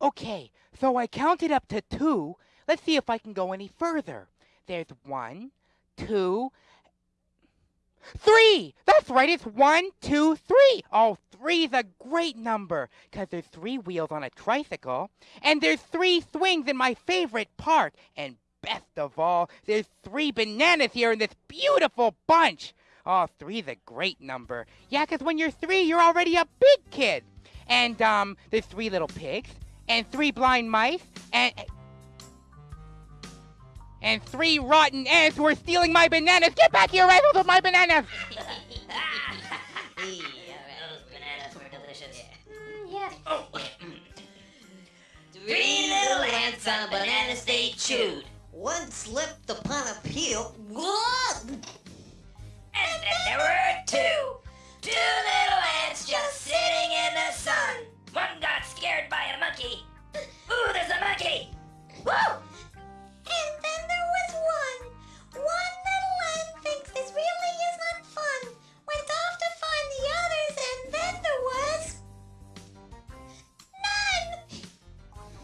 Okay, so I counted up to two. Let's see if I can go any further. There's one, two, three! That's right, it's one, two, three! Oh, three's a great number, because there's three wheels on a tricycle, and there's three swings in my favorite park, and best of all, there's three bananas here in this beautiful bunch. Oh, three's a great number. Yeah, because when you're three, you're already a big kid. And, um, there's three little pigs, and three blind mice, and... And three rotten ants who are stealing my bananas! Get back here, rivals, with my bananas! Those bananas were delicious. Mm, yeah. Oh. Three little ants on a banana they chewed. One slipped upon a peel. Whoa!